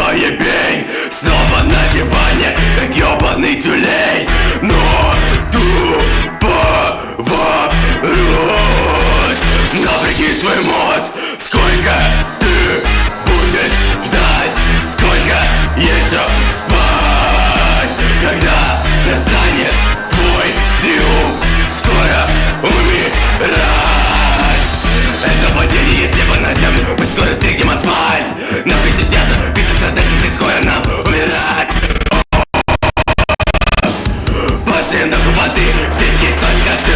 Смотришь по ебень Снова на диване Как ебаный тюлень! Но тупо вопрос Напряги свой мозг Сколько combate, sé si está el gato.